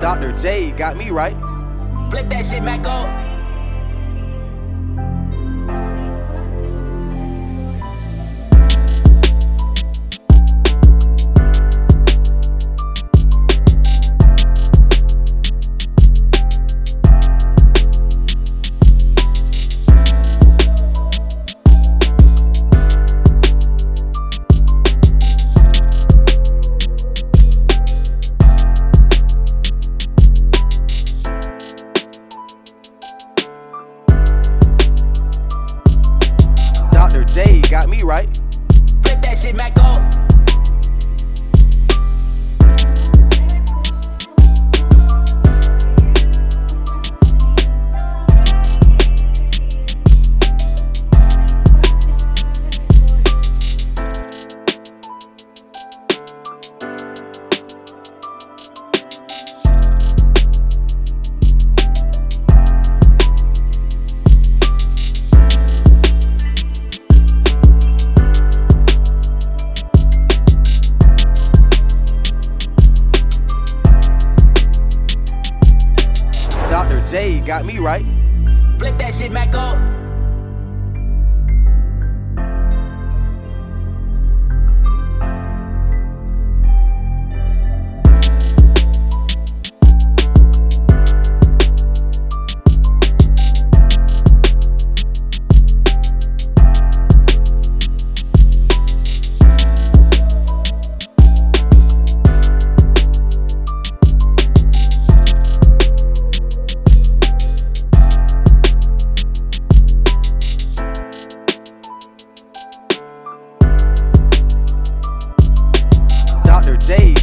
Dr. J got me right. Flip that shit, Mac up. J got me right. Flip that shit back up.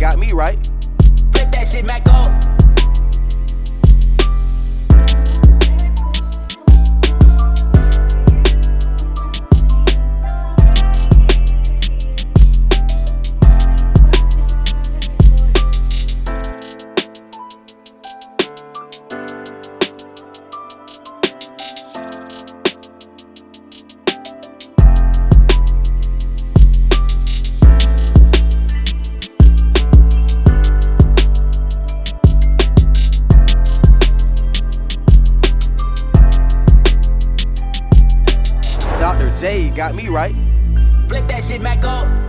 Got me right. Flip that shit back up. J got me right. Flip that shit back up.